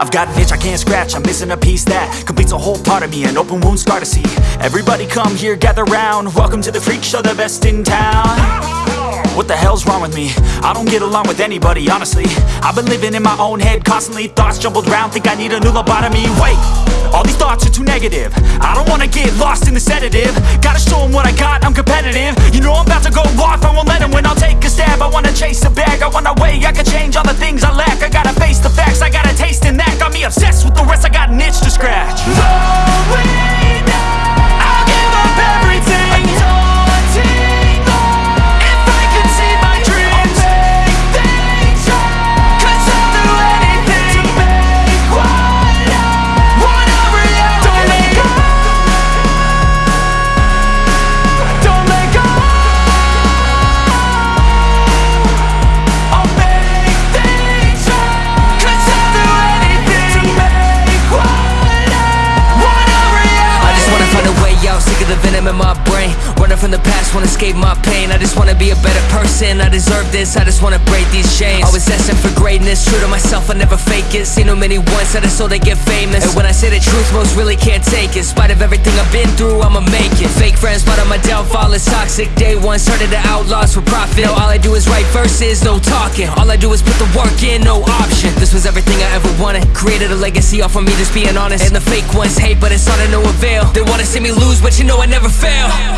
I've got an itch I can't scratch, I'm missing a piece that Completes a whole part of me, an open wound scar to see. Everybody come here, gather round. Welcome to the freak show, the best in town. What the hell's wrong with me? I don't get along with anybody, honestly. I've been living in my own head constantly Thoughts jumbled round, think I need a new lobotomy. Wait, all these thoughts are too negative. I don't wanna get lost in the sedative. Gotta show 'em what I got, I'm competitive. You know I'm about to go off, brain Running from the past, wanna escape my pain. I just wanna be a better person, I deserve this I just wanna break these chains. Always destined for greatness, true to myself, I never fake it. Seen too many once, I just so they get famous. And when I say the truth, most really can't take it. In spite of everything I've been through, I'ma make it. Fake friends, but on my downfall is toxic. Day one, started to outlaws for profit. Now all I do is write verses, no talking. All I do is put the work in, no option. This was everything I ever wanted. Created a legacy off of me, just being honest. And the fake ones hate, but it's all to no avail They wanna see me lose, but you know I never fail